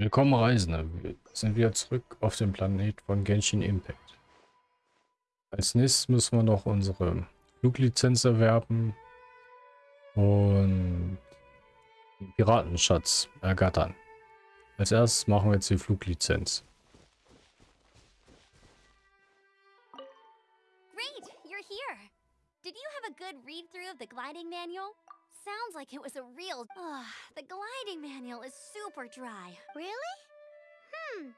Willkommen Reisende, wir sind wieder zurück auf dem Planet von Genshin Impact. Als nächstes müssen wir noch unsere Fluglizenz erwerben und den Piratenschatz ergattern. Als erstes machen wir jetzt die Fluglizenz. Great, you're here. Did you have a good read through of the gliding manual? Sounds like it was a real. Ugh, the gliding manual is super dry. Really? Hmm.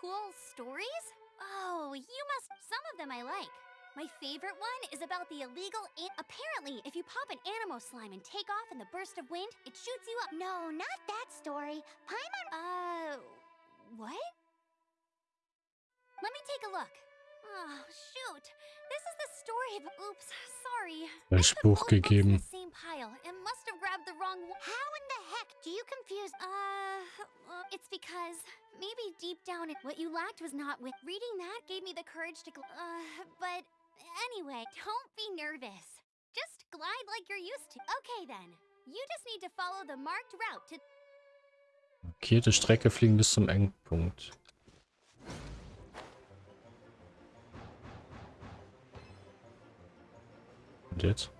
Cool stories? Oh, you must. Some of them I like. My favorite one is about the illegal. An- Apparently, if you pop an Animo slime and take off in the burst of wind, it shoots you up. No, not that story. Paimon. Uh, what? Let me take a look. Oh, shoot. This is the story of. Oops, sorry. I Falsch put Buch both books in gegeben. the same pile and must have grabbed the wrong one. How in the heck do you confuse? Uh, uh, it's because maybe deep down it, what you lacked was not with reading that gave me the courage to. Gl- uh, but anyway, don't be nervous. Just glide like you're used to. Okay then. You just need to follow the marked route to. Markierte Strecke fliegen bis zum Endpunkt. Und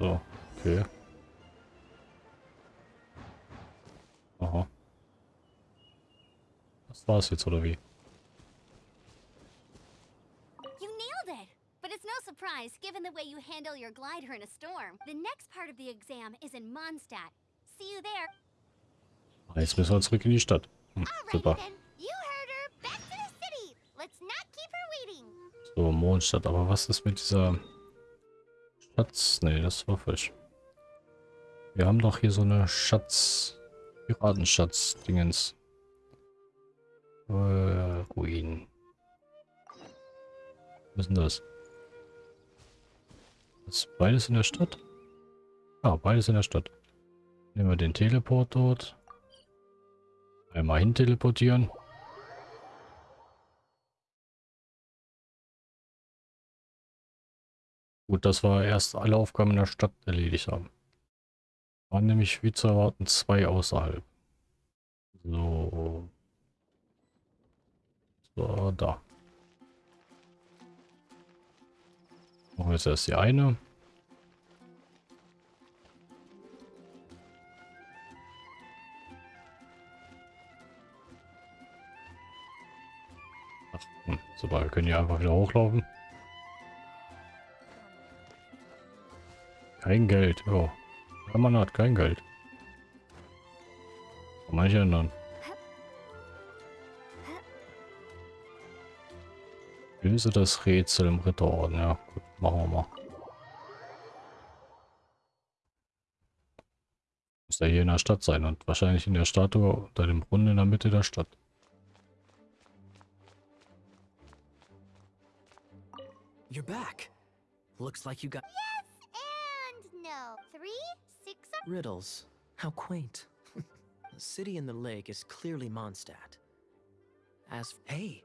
So, okay. Aha. Das war's jetzt, oder wie? You nailed it! But it's no surprise given the way you handle your glider in a storm. The next part of the exam is in Mondstadt. See you there. Jetzt müssen wir zurück in die Stadt. Hm, super. So, Mondstadt. Aber was ist mit dieser Schatz? Nee, das war falsch. Wir haben doch hier so eine Schatz... Piratenschatz-Dingens. Äh, Ruinen. Was ist denn das? Ist beides in der Stadt? Ah, beides in der Stadt. Nehmen wir den Teleport dort. Einmal hin teleportieren. Gut, dass wir erst alle Aufgaben in der Stadt erledigt haben. Waren nämlich wie zu erwarten zwei außerhalb. So. So, da. Machen wir jetzt erst die eine. Ach, hm, super, wir können hier einfach wieder hochlaufen. Kein Geld, ja. Ja, man hat kein Geld. Kann man nicht ändern. Löse das Rätsel im Ritterorden. Ja, gut, machen wir mal. Muss ja hier in der Stadt sein und wahrscheinlich in der Statue unter dem Brunnen in der Mitte der Stadt. You're back. Looks like you got no. Three, six, riddles. How quaint. the city in the lake is clearly Mondstadt. As hey,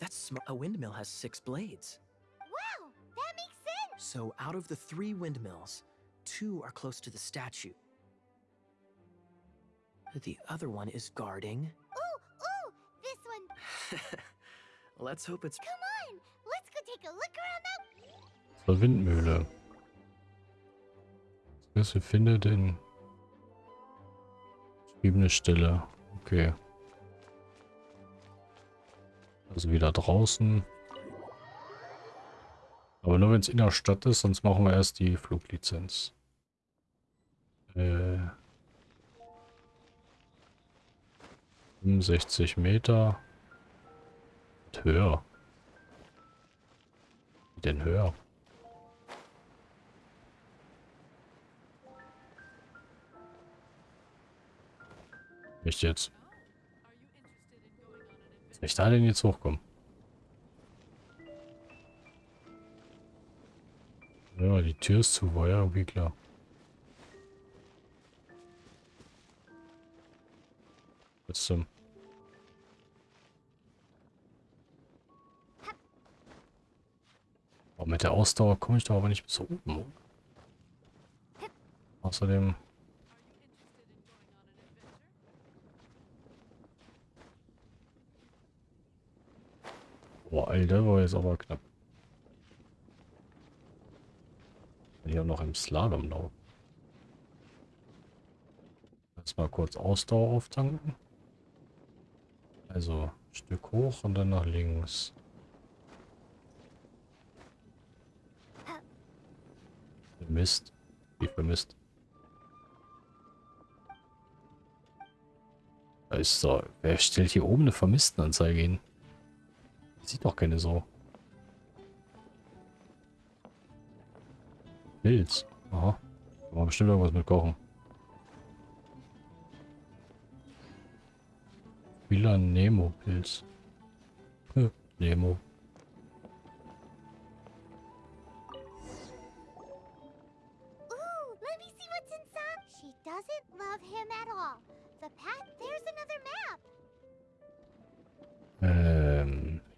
that's sm- a windmill has six blades. Wow, that makes sense. So out of the three windmills, two are close to the statue. The other one is guarding. Ooh, ooh, this one. Let's hope it's Come on, let's go take a look around that. Zur Windmühle. Wir finde den beschriebene Stelle. Okay. Also wieder draußen. Aber nur wenn es in der Stadt ist, sonst machen wir erst die Fluglizenz. Äh, 65 Meter. Und höher. Wie denn höher? Echt jetzt? Soll ich da denn jetzt hochkommen? Ja, die Tür ist zu, war ja irgendwie klar. Was zum... Oh, mit der Ausdauer komme ich da aber nicht bis oben. Außerdem... Boah, Alter, war jetzt aber knapp. Hier noch im Slalom laufen. Jetzt mal kurz Ausdauer auftanken. Also, Stück hoch und dann nach links. Mist. Wie vermisst. Da ist so. Wer stellt hier oben eine Vermisstenanzeige hin? Sieht doch keine so. Pilz. Aha. Kann man bestimmt irgendwas mit kochen. Villa Nemo Pilz. Nemo.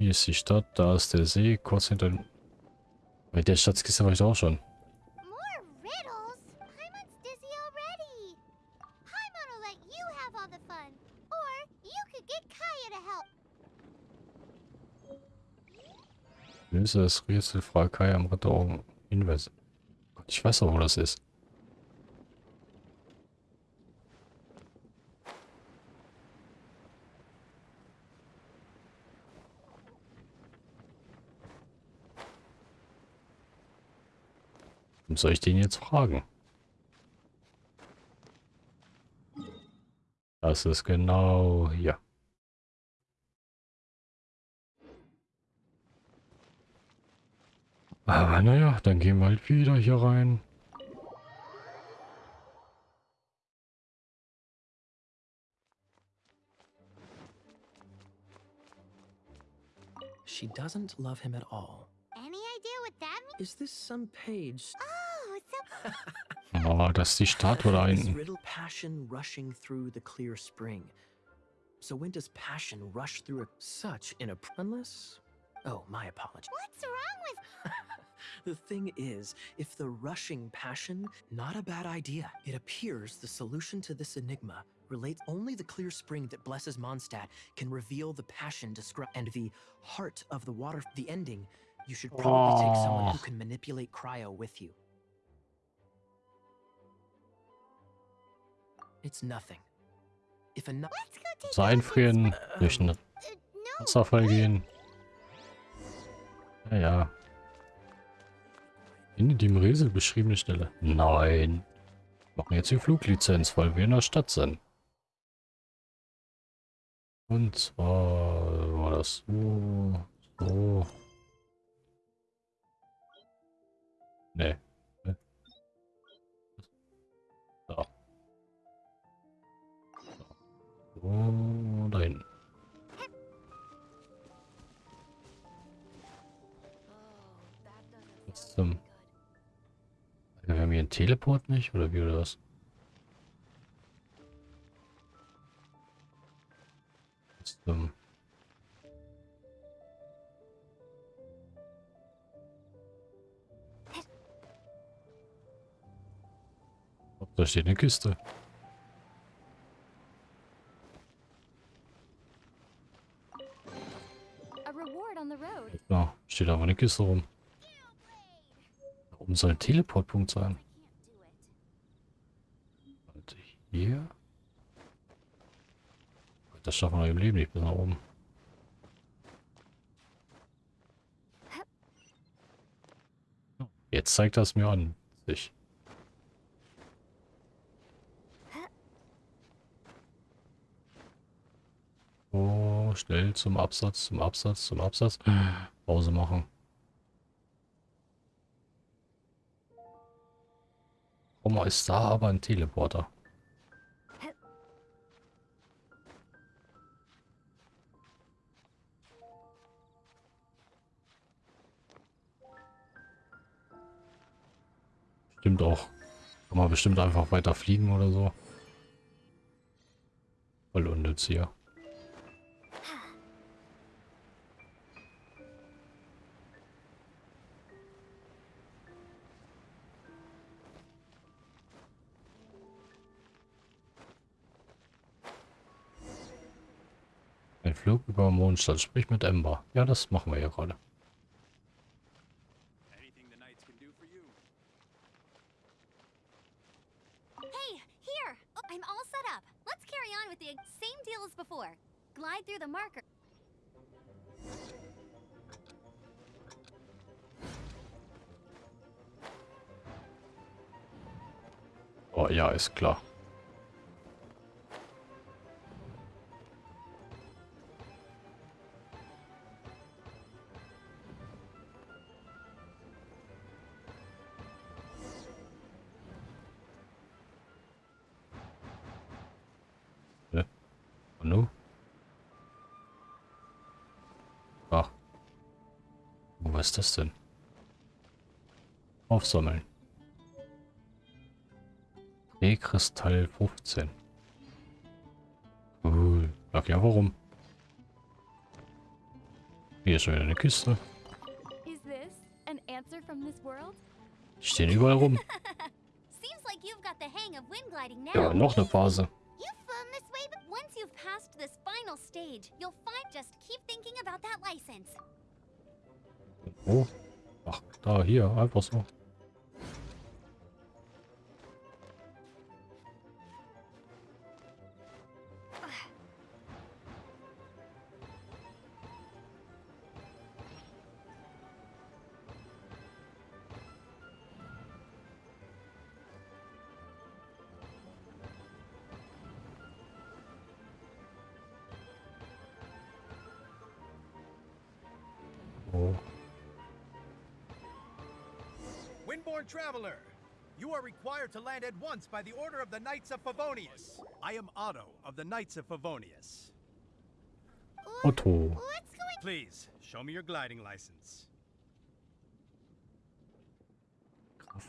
Hier ist die Stadt, da ist der See, kurz hinter... Bei der Schatzkiste war ich auch schon. Löse das Rätsel, frage Kai am Ritteraugen Hinweise. Ich weiß doch, wo das ist. Soll ich den jetzt fragen? Das ist genau hier. Aber naja, dann gehen wir halt wieder hier rein. She doesn't love him at all. Any idea what that means? Is this some page? Oh, Oh, das ist die Statue da hinten. riddle passion rushing through the clear spring. So when does passion rush through a such in a unless? Oh, my apology. what's wrong with The thing is, if the rushing passion, not a bad idea. It appears the solution to this enigma relates only the clear spring that blesses Mondstadt can reveal the passion described and the heart of the water. The ending, you should probably take someone who Oh. can manipulate cryo with you. So in einfrieren, durch einen Uh, no. Wasserfall gehen. Ja, ja. Finde die im Rätsel beschriebene Stelle. Nein. Wir machen jetzt die Fluglizenz, weil wir in der Stadt sind. Und zwar war das so, so. Nee. So. So, da hinten. Was zum... Wir haben hier einen Teleport nicht, oder wie oder was? Was zum... Da steht eine Kiste. Steht aber eine Kiste rum. Da oben soll ein Teleportpunkt sein. Und hier? Das schaffen wir im Leben nicht bis nach oben. Jetzt zeigt das mir an. Sich. Oh, schnell zum Absatz, zum Absatz, zum Absatz. Pause machen. Oma ist da, aber ein Teleporter. Stimmt auch. Kann man bestimmt einfach weiter fliegen oder so. Voll unnütz hier. Flug über Mondstadt. Sprich mit Ember. Ja, das machen wir ja gerade. Anything the knights can do for you. Hey, here! Oh, I'm all set up. Let's carry on with the same deal as before. Glide through the marker. Oh ja, ist klar. Ist das denn? Aufsammeln. Kristall 15. Cool. Ach ja, warum? Hier ist schon wieder eine Kiste. Is this an answer from this world? Die stehen überall rum. Ja, noch eine Phase. Da, hier, einfach so. Traveler, you are required to land at once by the order of the Knights of Favonius. I am Otto of the Knights of Favonius. Otto. What's going Please, show me your gliding license.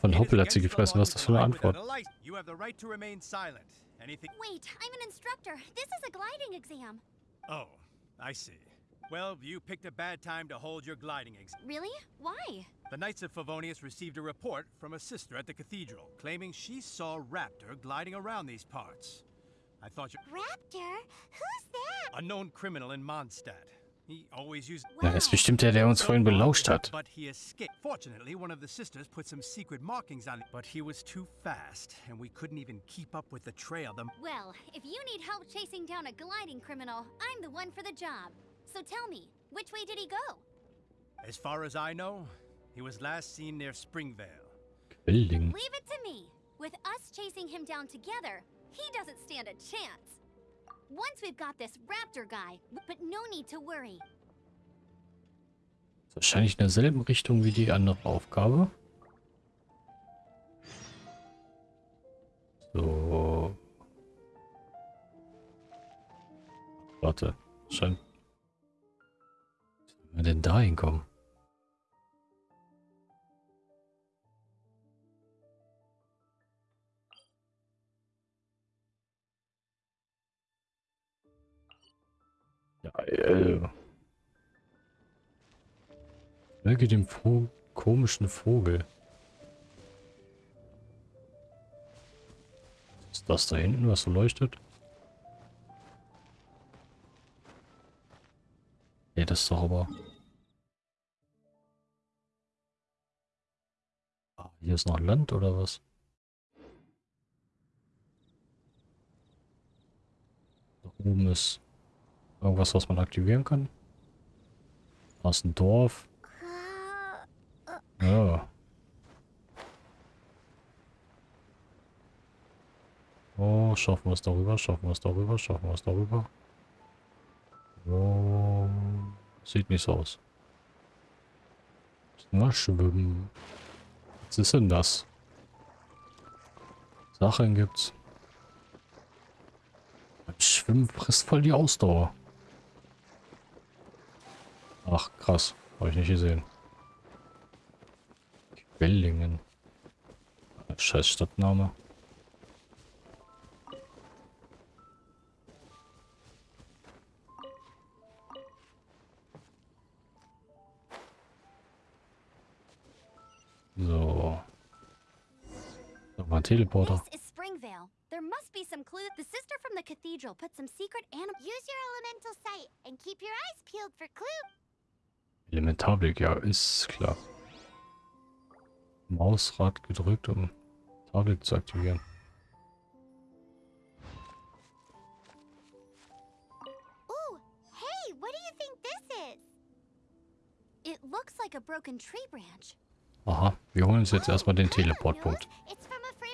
Von Hoppel hat sie gefressen. Was ist to das für eine glide without Antwort? You have the right to remain silent. Anything... Wait, I'm an instructor. This is a gliding exam. Oh, I see. Well, you picked a bad time to hold your gliding exam. Really? Why? The Knights of Favonius received a report from a sister at the cathedral claiming she saw Raptor gliding around these parts. I thought you... Raptor? Who's that? A known criminal in Mondstadt. He always used... Ja, das ist bestimmt der, der uns vorhin belauscht hat. But he escaped. Fortunately, one of the sisters put some secret markings on it, but he was too fast, and we couldn't even keep up with the trail. The Well, if you need help chasing down a gliding criminal, I'm the one for the job. So tell me, which way did he go? As far as I know, he was last seen near Springvale. Quilling. Leave it to me. With us chasing him down together, he doesn't stand a chance. Once we've got this raptor guy, but no need to worry. Wahrscheinlich in derselben Richtung wie die andere Aufgabe. So. Warte. Scheint. Wie soll man denn da hinkommen? Ja, äh. Möge dem Vo komischen Vogel. Ist das da hinten, was so leuchtet? Ja, das ist doch aber... Ah, hier ist noch Land oder was? Da oben ist irgendwas, was man aktivieren kann. Ist ein Dorf. Ja. Oh, schaffen wir es darüber, schaffen wir es darüber, schaffen wir es darüber. Oh, sieht nicht so aus. Mal schwimmen. Was ist denn das? Sachen gibt's. Schwimmen frisst voll die Ausdauer. Ach, krass. Habe ich nicht gesehen. Quellingen. scheiß Stadtname. So. Nochmal ein Teleporter. This is Springvale. There must be some clue. The sister from the cathedral put some secret animal. Use your elemental sight and keep your eyes peeled for clue. Elementarblick, ja, ist klar. Mausrad gedrückt, um Tablet zu aktivieren. Ooh, hey, what do you think this is? It looks like a broken tree branch. Aha, wir holen uns jetzt erstmal den Teleportpunkt.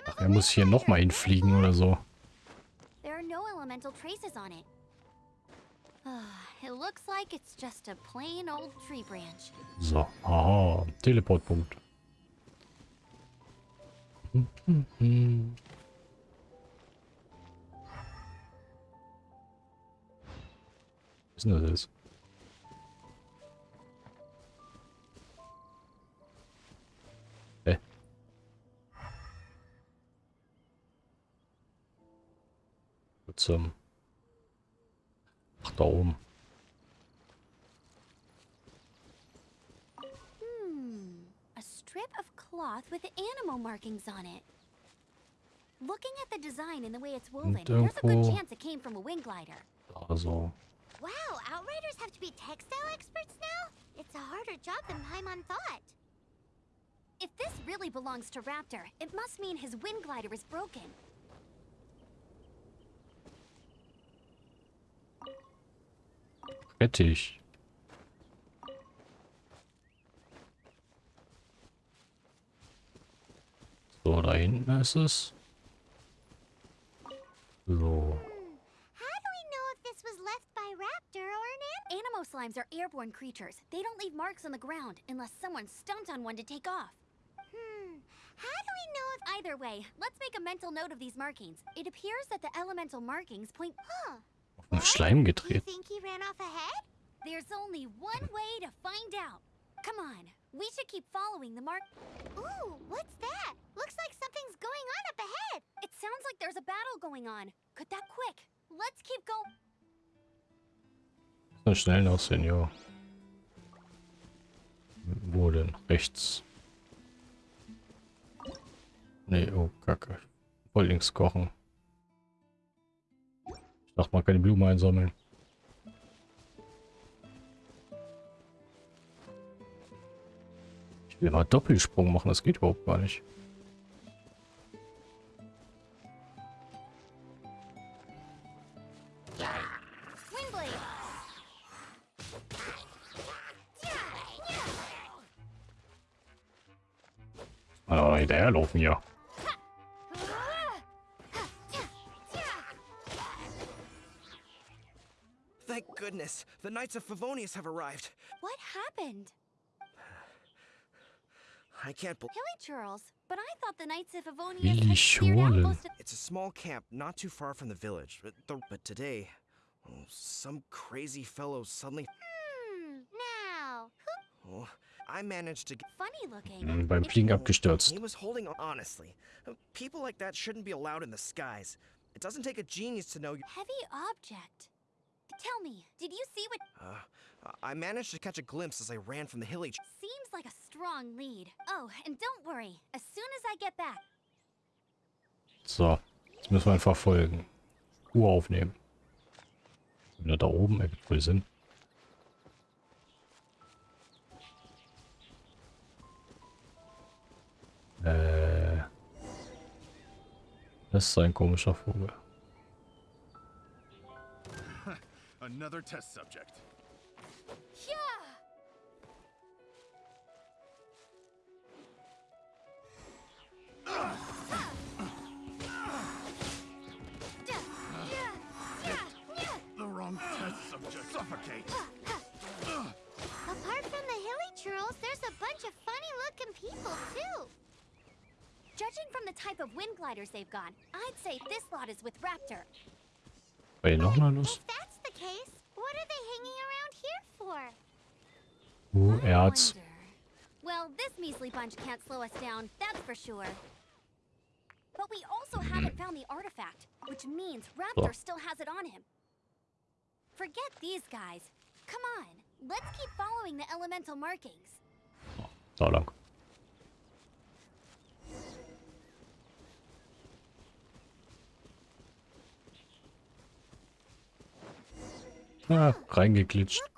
Ach, er muss hier nochmal hinfliegen oder so. There are no elemental traces on it. Ah, it looks like it's just a plain old tree branch. So, aha, Teleportpunkt. Hm, hm. Was ist denn das jetzt? Hä? Zum... Ach, da oben. Hmm, a strip of cloth with animal markings on it. Looking at the design and the way it's woven, there's a good chance it came from a wing glider. Wow, Outriders have to be textile experts now? It's a harder job than Paimon thought. If this really belongs to Raptor, it must mean his wind glider is broken. Rettich. So, da hinten ist es. So. How do we know if this was left by Raptor or an an Animo slimes are airborne creatures. They don't leave marks on the ground unless someone stomped on one to take off. Hmm. How do we know if either way? Let's make a mental note of these markings. It appears that the elemental markings point. Huh. Auf Schleim gedreht. There's only one way to find out. Come on, we should keep following the mark. Ooh, what's that? Looks like something's going on up ahead. It sounds like there's a battle going on. Could that quick? Let's keep going. So schnell noch, Senior. Wo denn? Rechts. Nee, oh, Kacke. Voll links kochen. Dachte mal, keine Blumen einsammeln. Ich will mal Doppelsprung machen, das geht überhaupt gar nicht. Hinterherlaufen hier. Goodness, the Knights of Favonius have arrived. What happened? I can't believe Hilly churls. But I thought the Knights of Favonius Hilly had cleared out most of... it's a small camp not too far from the village. But, the, but today, oh, some crazy fellow suddenly. Hmm, now. Oh, I managed to get. Funny looking. Hm, Beim If Fliegen abgestürzt. He was holding on. Honestly, people like that shouldn't be allowed in the skies. It doesn't take a genius to know. you- Heavy object. Tell me, did you see what Uh, I managed to catch a glimpse as I ran from the hilly. seems like a strong lead? Oh, and don't worry. As soon as I get back, So, jetzt müssen wir einfach folgen. Uhr aufnehmen. Wenn er da oben ergibt wohl Sinn. Äh. Das ist ein komischer Vogel. Another test subject. yeah. The wrong test subject. Suffocate. Apart from the hilly churls, there's a bunch of funny-looking people too. Judging from the type of wind gliders they've got, I'd say this lot is with Raptor. Bei ihr noch mal los? If that's the case, what are they hanging around here for? Wonder. Well, this measly bunch can't slow us down, that's for sure. But we also haven't found the artifact, which means Raptor still has it on him. Forget these guys. Come on, let's keep following the elemental markings. Da lang. Ah, reingeglitscht.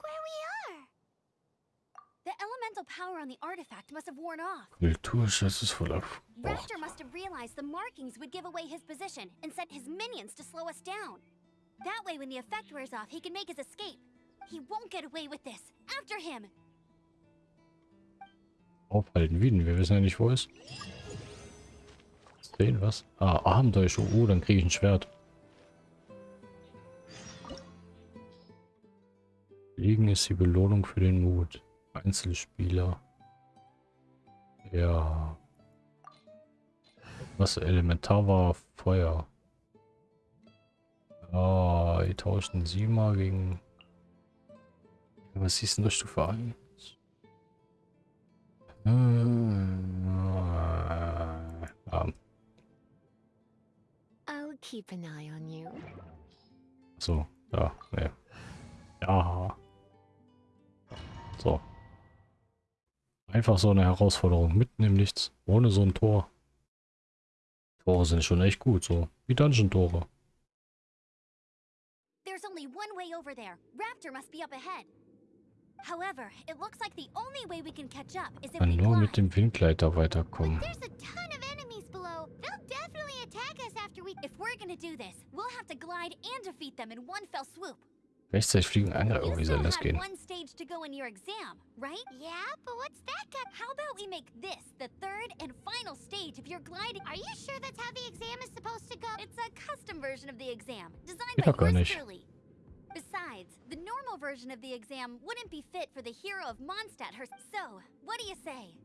Worn off. Kulturschatz ist voll aufgebraucht. Raptor must have realized the markings would give away his position and sent his minions to slow us down. That way, when the effect wears off, he can make his escape. He won't get away with this. After him! Aufhalten, wie denn? Wir wissen ja nicht, wo er ist. Sehen was? Ah, Abenteuer. Oh, dann kriege ich ein Schwert. Fliegen ist die Belohnung für den Mut. Einzelspieler. Ja. Was Elementar war Feuer. Ah, die tauschen sie mal gegen. Was ist denn das Stufe 1? Ah, I'll keep an eye on you. so, ja, ne. Ja. So. Einfach so eine Herausforderung mitten im Nichts, ohne so ein Tor. Tore sind schon echt gut, so wie Dungeon-Tore. There's only one way over there. Raptor must be up ahead. However, it looks like the only way we can catch up is if Kann we nur mit dem Windgleiter weiterkommen. There's a ton of enemies below. They'll definitely attack us after we. If we're gonna do this, we'll have to glide and defeat them in one fell swoop. Rechtzeitig fliegen, You irgendwie still soll das had gehen. one stage to go in your exam, right? Yeah, but what's that got? How about we make this the third and final stage of your gliding? Are you sure that's how the exam is supposed to go? It's a custom version of the exam, designed Geht by doch gar yours Besides, the normal version of the exam wouldn't be fit for the hero of Mondstadt herself. So, what do you say?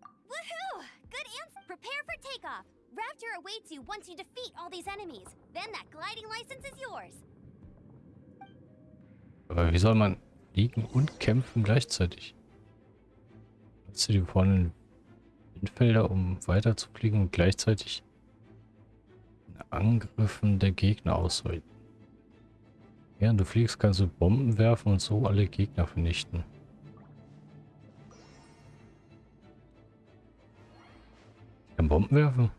Woohoo! Good answer. Prepare for takeoff. Raptor awaits you once you defeat all these enemies. Then that gliding license is yours. Aber wie soll man fliegen und kämpfen gleichzeitig? Hast du die vorne Windfelder, um weiter zu fliegen und gleichzeitig Angriffen der Gegner ausweichen? Während du fliegst, kannst du Bomben werfen und so alle Gegner vernichten. Ich kann Bomben werfen?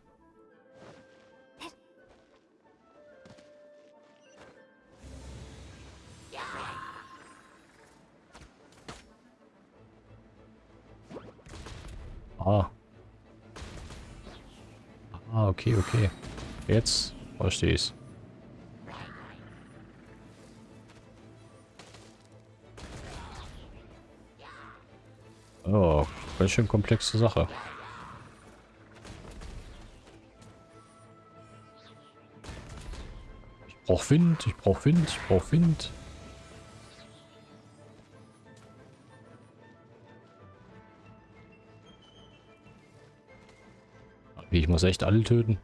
Ah. Ah, okay, okay. Jetzt verstehe ich's. Oh, ganz schön komplexe Sache. Ich brauch Wind, ich brauch Wind, ich brauch Wind. Muss echt alle töten?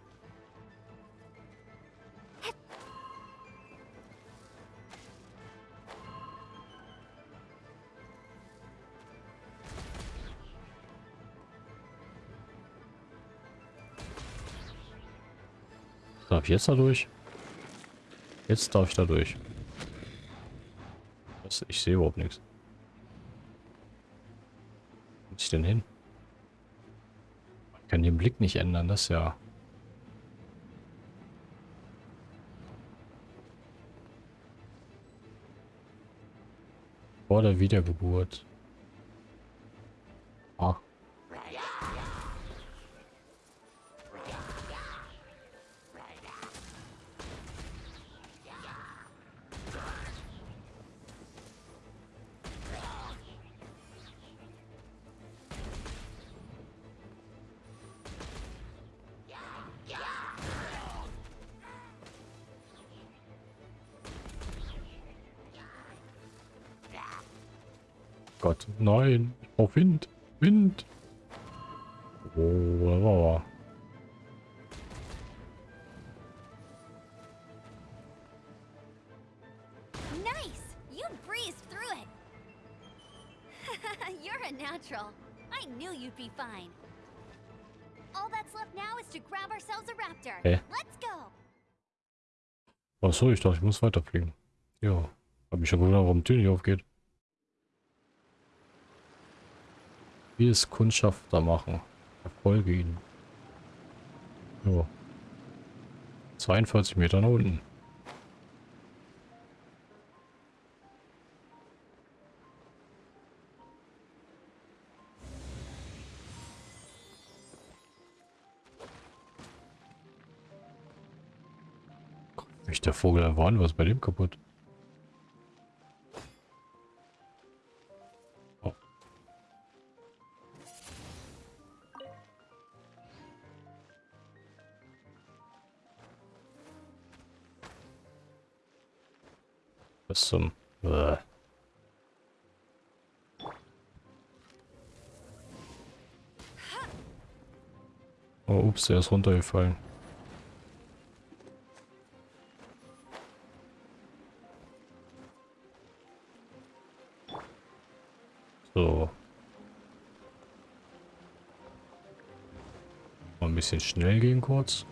Darf ich jetzt da durch? Jetzt darf ich da durch. Was? Ich sehe überhaupt nichts. Wo muss ich denn hin? Ich kann den Blick nicht ändern, das ja... Vor der Wiedergeburt. Nein, ich brauch Wind, Wind. Oh, da war. Nice! You breezed through it! You're a natural. I knew you'd be fine. All that's left now is to grab ourselves a raptor. Okay. Let's go. Achso, ich dachte, ich muss weiterfliegen. Ja. Hab mich schon gewundert, warum die Tür nicht aufgeht. Wie es Kundschafter machen. Erfolge ihnen. Ja. 42 Meter nach unten. Mich der Vogel einfach was bei dem kaputt? Oh, ups, der ist runtergefallen. So. Mal ein bisschen schnell gehen kurz.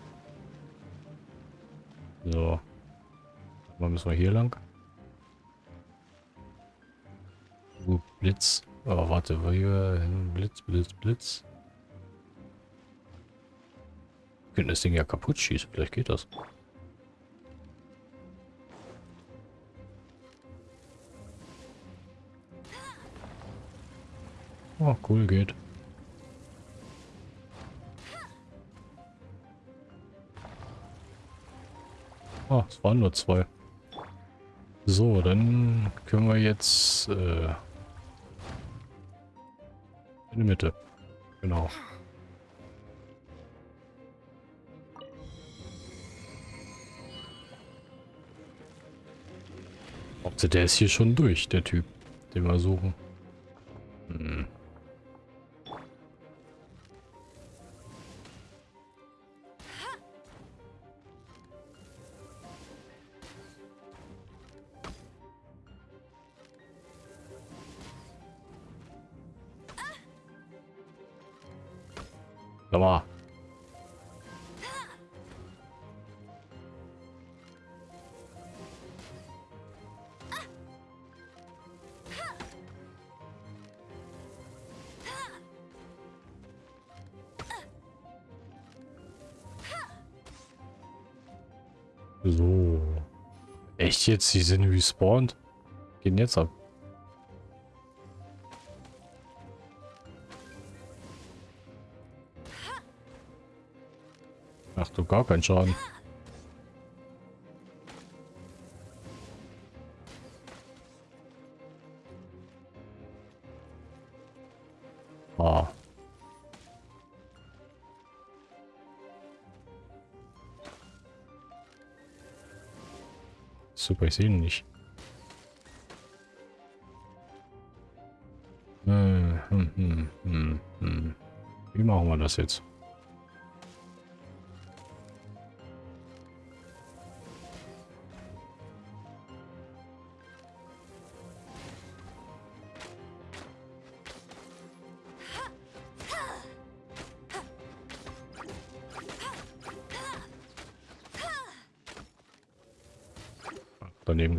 So. Mal müssen wir hier lang. Uh, Blitz. Aber warte, hier hin? Blitz, Blitz, Blitz. Könnten das Ding ja kaputt schießen. Vielleicht geht das. Oh, cool, geht. Oh, es waren nur zwei. So, dann können wir jetzt äh, in die Mitte. Genau. Also der ist hier schon durch, der Typ, den wir suchen. Jetzt? Die sind respawned? Gehen jetzt ab. Ach du, gar keinen Schaden. Ah. Super, ich sehe ihn nicht. Hm, hm, hm, hm, hm. Wie machen wir das jetzt?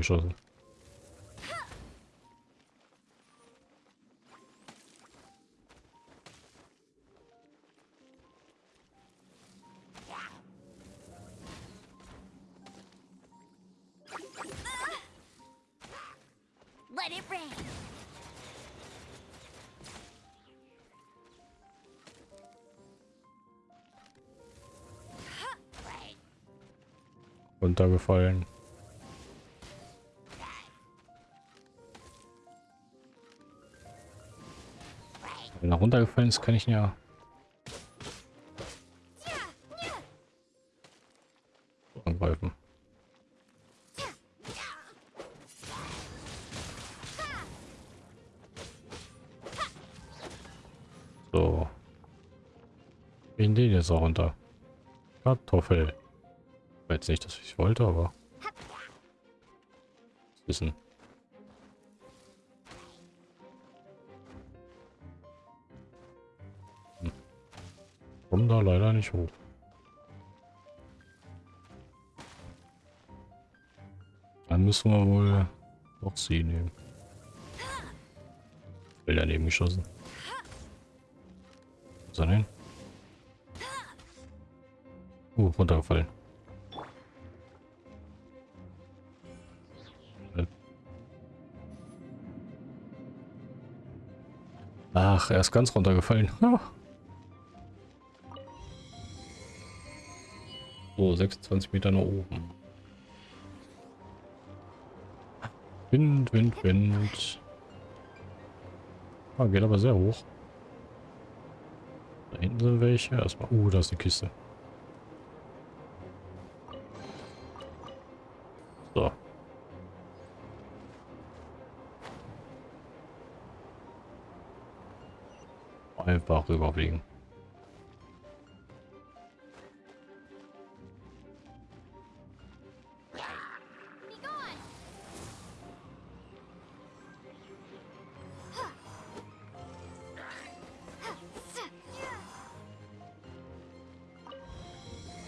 Geschossen. Let it rain. Runtergefallen. Runtergefallen ist, kann ich ihn ja angreifen. So. In den jetzt auch runter. Kartoffel. War jetzt nicht, dass ich wollte, aber. Wissen. Hm. Komm da leider nicht hoch. Dann müssen wir wohl doch sie nehmen. Will daneben geschossen. Wo ist er denn? Uh, runtergefallen. Ach, er ist ganz runtergefallen. So, 26 Meter nach oben. Wind, Wind, Wind. Ah, geht aber sehr hoch. Da hinten sind welche. Erstmal. Uh, da ist die Kiste. So. Einfach rüberfliegen.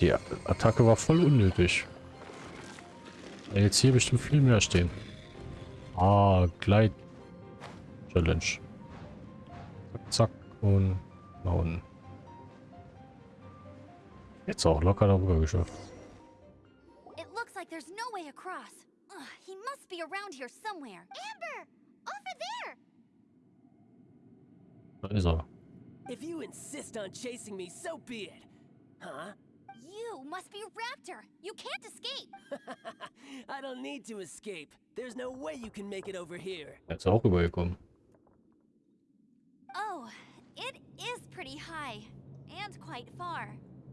Die Attacke war voll unnötig. Jetzt hier bestimmt viel mehr stehen. Ah, Gleit. Challenge. Zack, zack und nach unten. Jetzt auch locker darüber geschafft. It looks like there's no way across. Ugh, he must be around here somewhere. Amber! Over there! Da ist er. If you insist on chasing me, so be it. Huh? You must be Raptor! You can't escape! I don't need to escape. There's no way you can make it over here. Er ist auch come. Oh, it is pretty high. And quite far.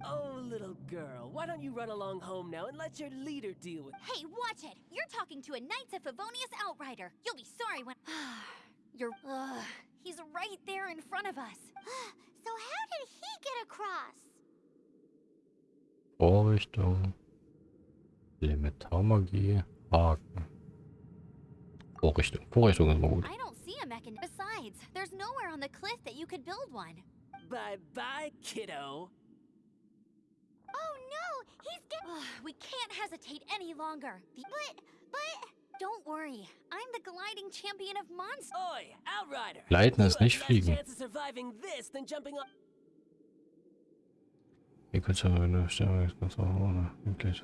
Oh, little girl, why don't you run along home now and let your leader deal with Hey, watch it! You're talking to a Knights of Favonius outrider. You'll be sorry when. You're. Ugh. He's right there in front of us. so, how did he get across? Vorrichtung. Elementarmagie. Haken. Vorrichtung. Vorrichtung ist mal gut. I don't see a mechanism. Besides, there's nowhere on the cliff that you could build one. Bye bye, kiddo. Oh no! He's get- We can't hesitate any longer. The- but, but... Don't worry. I'm the gliding champion of monsters. Oi, Outrider! Gleiten You ist nicht fliegen. Eine Sterne ganz ohne. Wirklich.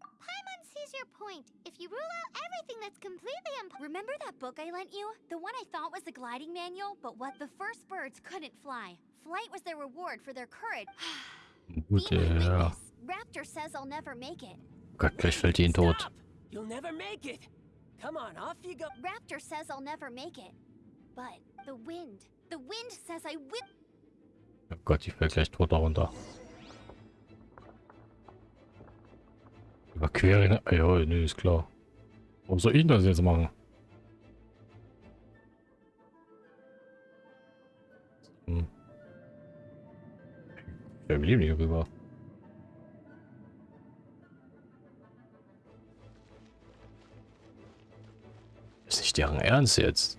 Paimon sees your point. If you rule out everything that's completely imp- Remember that book I lent you? The one I thought was the gliding manual, but what the first birds couldn't fly. Flight was their reward for their courage. Gut, ja. Raptor says I'll never make it. Gott, gleich fällt ihn tot. You'll never make it. Come on, off you go. Raptor says I'll never make it. Oh Gott, die fällt gleich tot darunter. Überqueren. Ah, Ja, nee, ist klar. Warum soll ich das jetzt machen? Hm. Wir leben hier rüber. Ist nicht deren Ernst jetzt?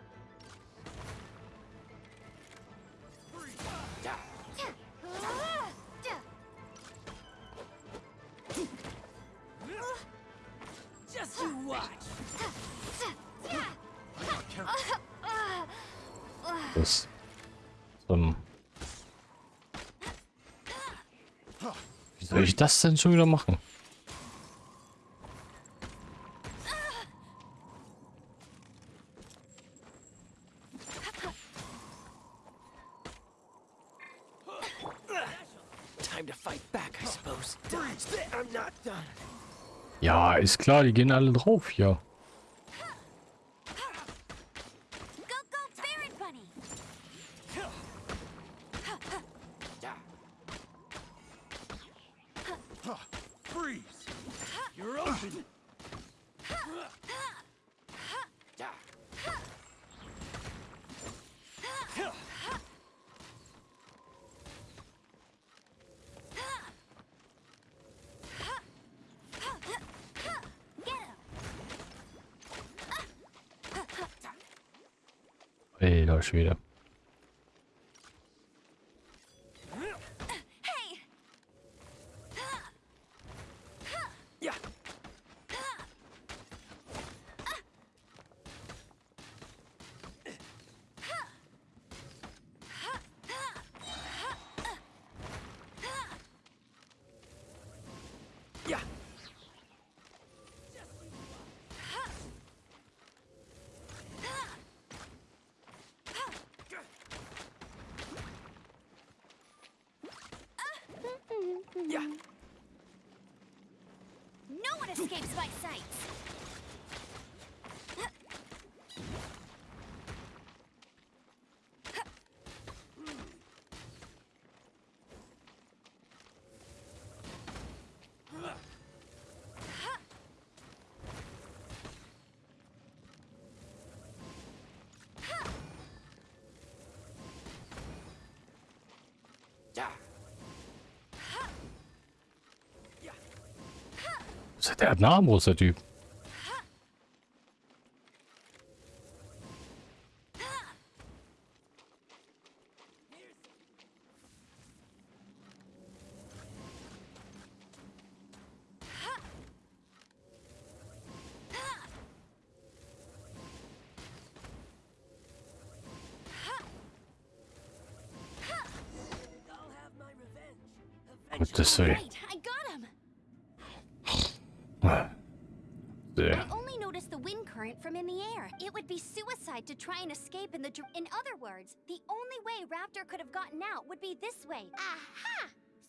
Just you watch. Das. Ähm. Wie soll ich das denn schon wieder machen? Time to fight back, I suppose. I'm not done. Ja, ist klar, die gehen alle drauf hier. Get him! Alter Schwede. Hey! Yeah. Yeah. Yeah. No one escapes my sights! Yeah. Der hat einen Armbrust, der Typ. I'll have Sehr. I only noticed the wind current from in the air. It would be suicide to try and escape in the In other words, the only way Raptor could have gotten out would be this way. Aha!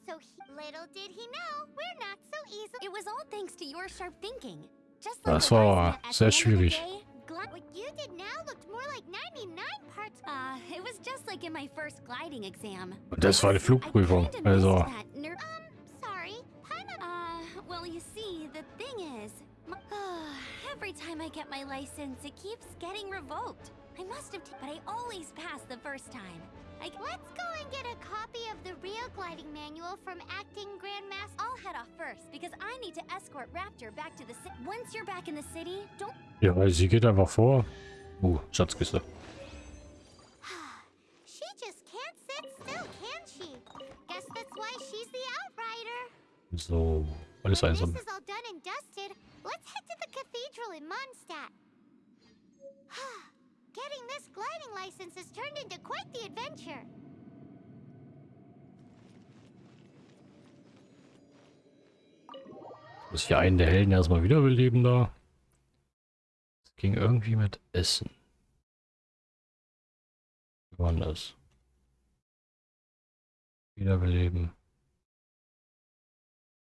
So he, little did he know, we're not so easy. It was all thanks to your sharp thinking. Just like Das the wise war man at sehr the end of the schwierig. day, What you did now looked more like 99 parts. Uh, it was just like in my first gliding exam. Das war eine Flugprüfung. Also, missed that ner- Um, sorry. Uh, well, you see, the thing is, every time I get my license, it keeps getting revoked. I must have, but I always pass the first time. I, Let's go and get a copy of the real gliding manual from Acting Grandmaster. I'll head off first because I need to escort Raptor back to the city. Once you're back in the city, don't. ja, sie geht einfach vor. Uh, Schatzkiste. she just can't sit still, can she? Guess that's why she's the outrider. So, alles When einsam. this is all done and dusted, let's head to the cathedral in Mondstadt. Getting this gliding license has turned into quite the adventure. Muss ich einen der Helden erstmal wiederbeleben da? Es ging irgendwie mit Essen. Wie war denn das? Wiederbeleben.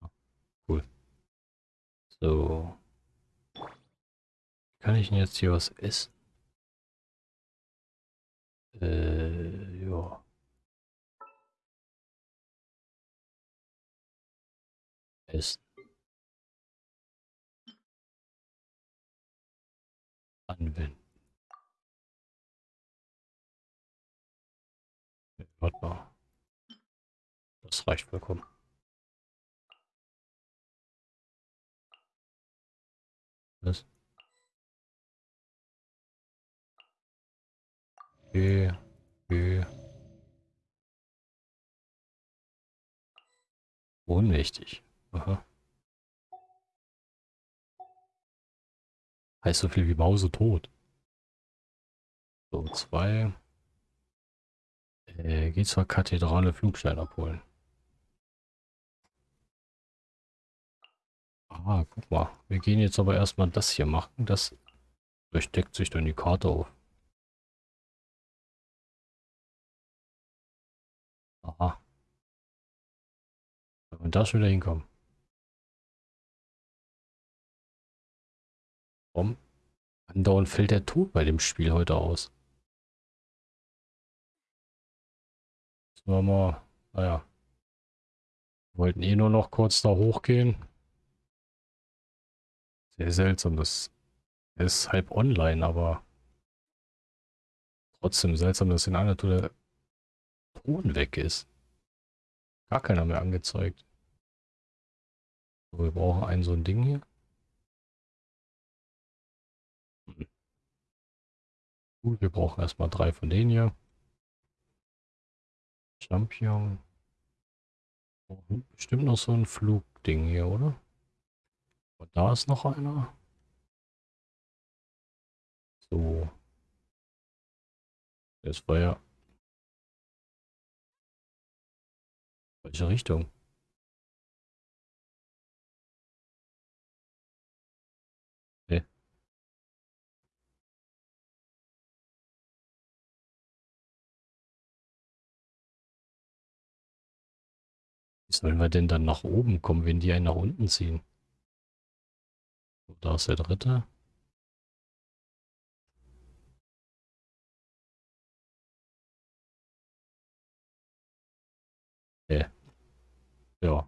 Ah, Cool. So. Kann ich denn jetzt hier was essen? Äh, ja. Essen. Anwenden. Warte mal. Das reicht vollkommen. Was? Okay, okay. Ohnmächtig. Aha. Heißt so viel wie Mause tot. So, zwei. Äh, geht zur Kathedrale Flugstein abholen. Ah, guck mal. Wir gehen jetzt aber erstmal das hier machen. Das durchdeckt sich dann die Karte auf. Aha. Wenn wir da schon wieder hinkommen. Warum? Andauernd fällt der Tod bei dem Spiel heute aus. Müssen wir mal, naja. Wollten eh nur noch kurz da hochgehen. Sehr seltsam, das ist halb online, aber Trotzdem seltsam, dass in einer Tour der Ton weg ist. Gar keiner mehr angezeigt. Wir brauchen ein so ein Ding hier. Gut, wir brauchen erstmal drei von denen hier. Champion. Bestimmt noch so ein Flugding hier, oder? Und da ist noch einer. So. Das war ja... Welche Richtung? Sollen wir denn dann nach oben kommen, wenn die einen nach unten ziehen? Da ist der dritte. Nee. Ja.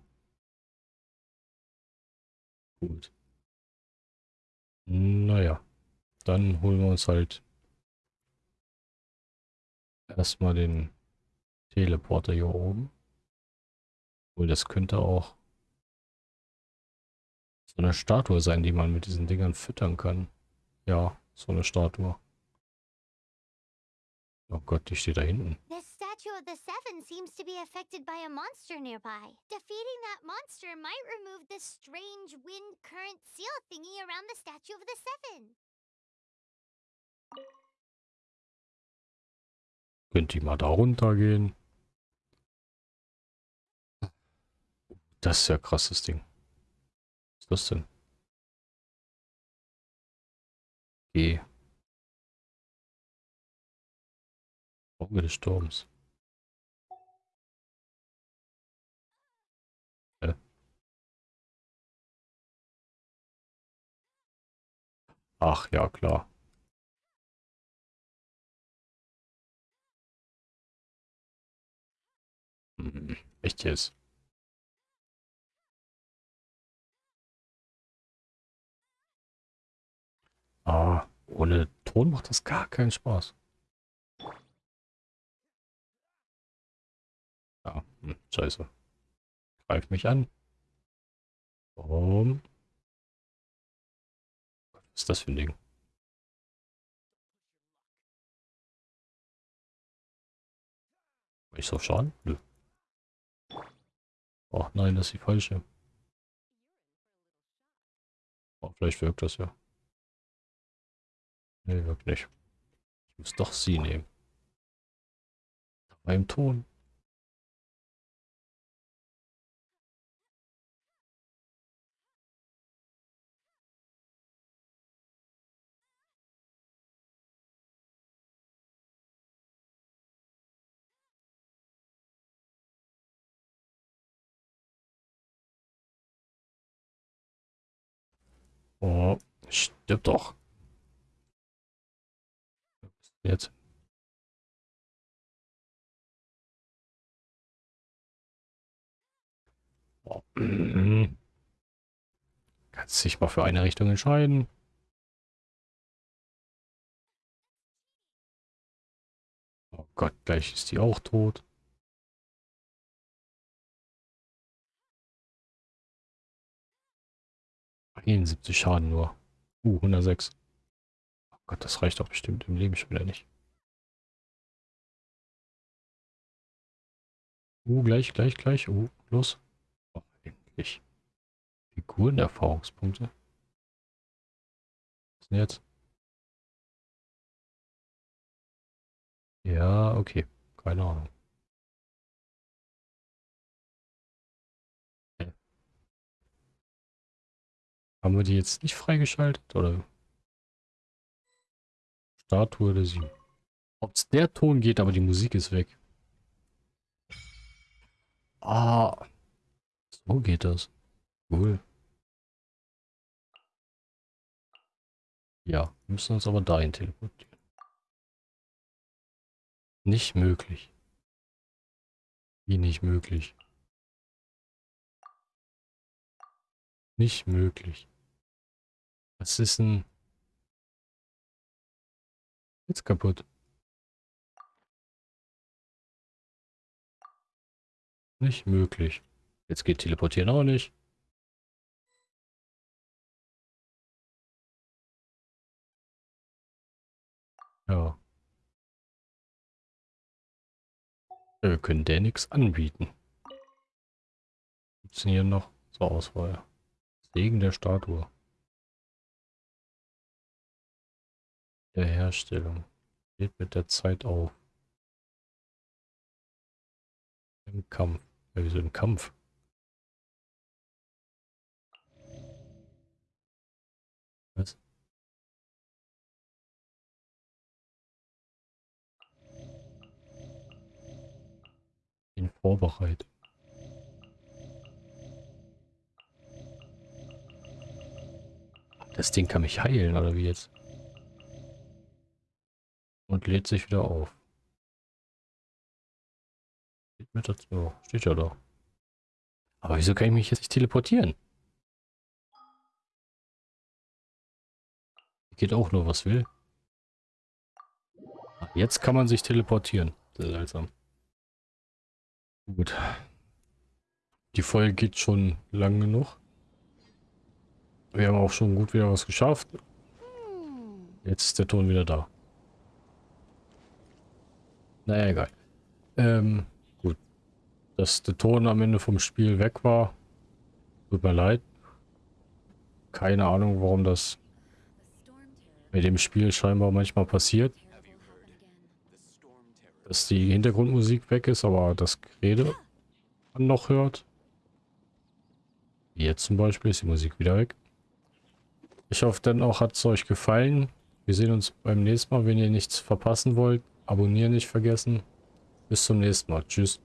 Gut. Naja. Dann holen wir uns halt erstmal den Teleporter hier oben. Obwohl, das könnte auch so eine Statue sein, die man mit diesen Dingern füttern kann. Ja, so eine Statue. Oh Gott, die steht da hinten. This statue of the Seven seems to be affected by a monster nearby. Defeating that monster might remove this strange wind current seal thingy around the statue of the Seven. Könnt ihr mal da runtergehen? Das ist ja krasses Ding. Ist das denn? G. Auge des Sturms. Hä? Ach ja, klar. Hm, echt jetzt? Ah, ohne Ton macht das gar keinen Spaß. Ja, hm, scheiße. Greif mich an. Warum? Was ist das für ein Ding? Ich so schaden? Nö. Oh nein, das ist die falsche. Oh, vielleicht wirkt das ja. Nee, wirkt nicht. Ich muss doch sie nehmen. Beim Ton. Oh, stirb doch. Jetzt. Kannst dich mal für eine Richtung entscheiden. Oh Gott, gleich ist die auch tot. Einundsiebzig Schaden nur. Uh, 106. Gott, das reicht doch bestimmt im Leben schon wieder nicht. Uh, gleich, gleich, gleich. Uh, los. Oh, endlich. Figurenerfahrungspunkte. Was denn jetzt? Ja, okay. Keine Ahnung. Haben wir die jetzt nicht freigeschaltet, oder? Statue der Sieben. Ob es der Ton geht, aber die Musik ist weg. Ah. So geht das. Cool. Ja, wir müssen uns aber dahin teleportieren. Nicht möglich. Wie nicht möglich? Nicht möglich. Was ist denn Jetzt kaputt. Nicht möglich. Jetzt geht teleportieren auch nicht. Ja. Wir können der nichts anbieten. Gibt's denn hier noch zur Auswahl? Segen der Statue. Der Herstellung. Geht mit der Zeit auf. Im Kampf. Ja, wieso im Kampf? Was? Ihn vorbereitet. Das Ding kann mich heilen, oder wie jetzt? Und lädt sich wieder auf. Steht mit dazu. Steht ja doch. Aber wieso kann ich mich jetzt nicht teleportieren? Geht auch nur, was will. Ah, Jetzt kann man sich teleportieren. Seltsam. Gut. Die Folge geht schon lang genug. Wir haben auch schon gut wieder was geschafft. Jetzt ist der Ton wieder da. Naja, egal. Ähm, gut. Dass der Ton am Ende vom Spiel weg war. Tut mir leid. Keine Ahnung, warum das mit dem Spiel scheinbar manchmal passiert. Dass die Hintergrundmusik weg ist, aber das Gerede man noch hört. Wie jetzt zum Beispiel ist die Musik wieder weg. Ich hoffe dann auch, hat es euch gefallen. Wir sehen uns beim nächsten Mal. Wenn ihr nichts verpassen wollt, abonnieren nicht vergessen. Bis zum nächsten Mal. Tschüss.